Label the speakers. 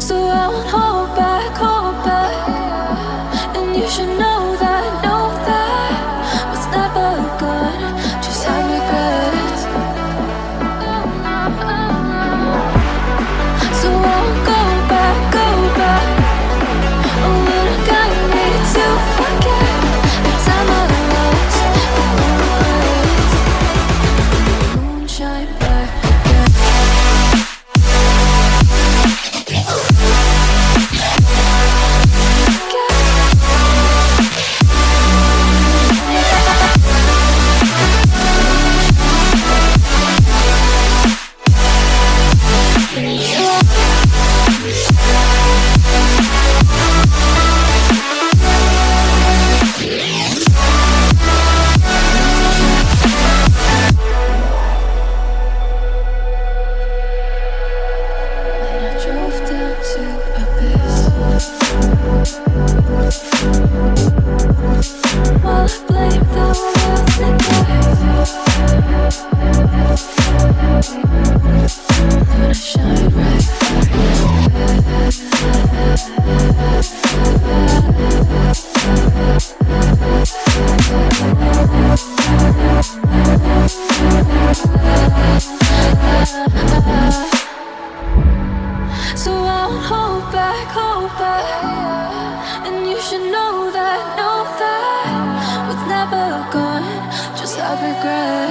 Speaker 1: so I'll hold. Regret